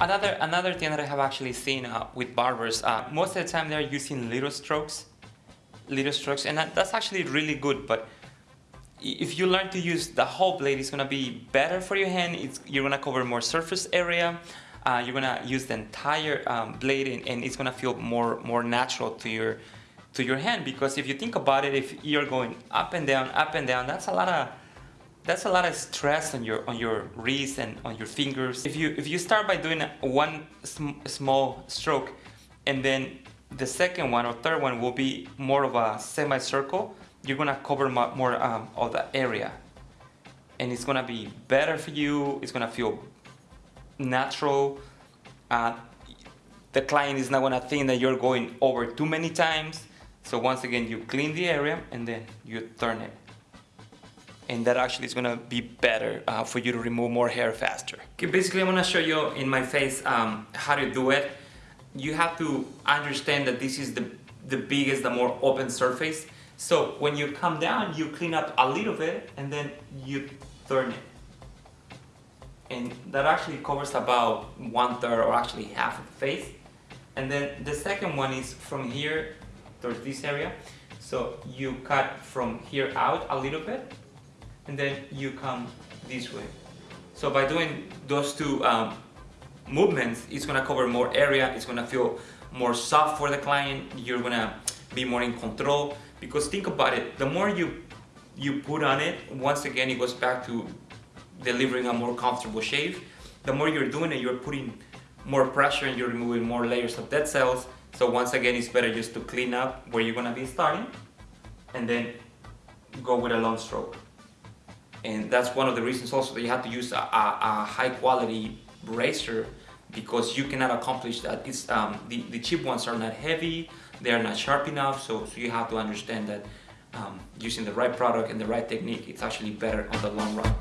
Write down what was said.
Another another thing that I have actually seen uh, with barbers, uh, most of the time they're using little strokes, little strokes, and that, that's actually really good. But if you learn to use the whole blade, it's gonna be better for your hand. It's, you're gonna cover more surface area. Uh, you're gonna use the entire um, blade, and, and, it's gonna feel more more natural to your to your hand. Because if you think about it, if you're going up and down, up and down, that's a lot of that's a lot of stress on your on your wrist and on your fingers. If you if you start by doing one sm small stroke, and then the second one or third one will be more of a semicircle you're gonna cover more um, of the area. And it's gonna be better for you it's gonna feel natural. Uh, the client is not gonna think that you're going over too many times. So once again you clean the area and then you turn it and that actually is gonna be better uh, for you to remove more hair faster. Okay, basically I'm gonna show you in my face um, how to do it. You have to understand that this is the, the biggest, the more open surface so when you come down, you clean up a little bit and then you turn it. And that actually covers about one third or actually half of the face. And then the second one is from here towards this area. So you cut from here out a little bit and then you come this way. So by doing those two um, movements, it's gonna cover more area, it's gonna feel more soft for the client, you're gonna be more in control because think about it the more you you put on it once again it goes back to delivering a more comfortable shave. The more you're doing it you're putting more pressure and you're removing more layers of dead cells. So once again it's better just to clean up where you're gonna be starting and then go with a long stroke and that's one of the reasons also that you have to use a, a, a high quality razor because you cannot accomplish that. It's, um, the, the cheap ones are not heavy, they are not sharp enough, so, so you have to understand that um, using the right product and the right technique, it's actually better on the long run.